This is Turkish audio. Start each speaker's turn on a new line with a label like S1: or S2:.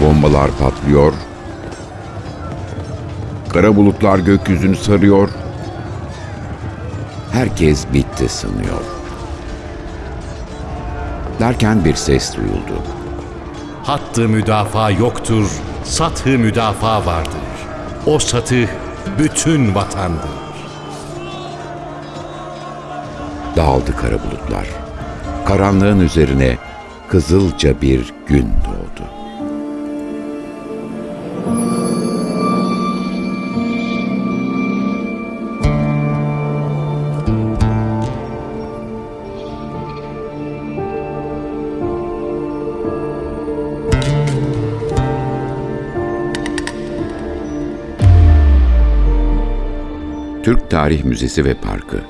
S1: Bombalar patlıyor. Kara bulutlar gökyüzünü sarıyor. Herkes bitti sanıyor. Derken bir ses duyuldu.
S2: Hattı müdafaa yoktur, satı müdafaa vardır. O satı bütün vatandır.
S1: Dağıldı kara bulutlar. Karanlığın üzerine kızılca bir gün doğdu. Türk Tarih Müzesi ve Parkı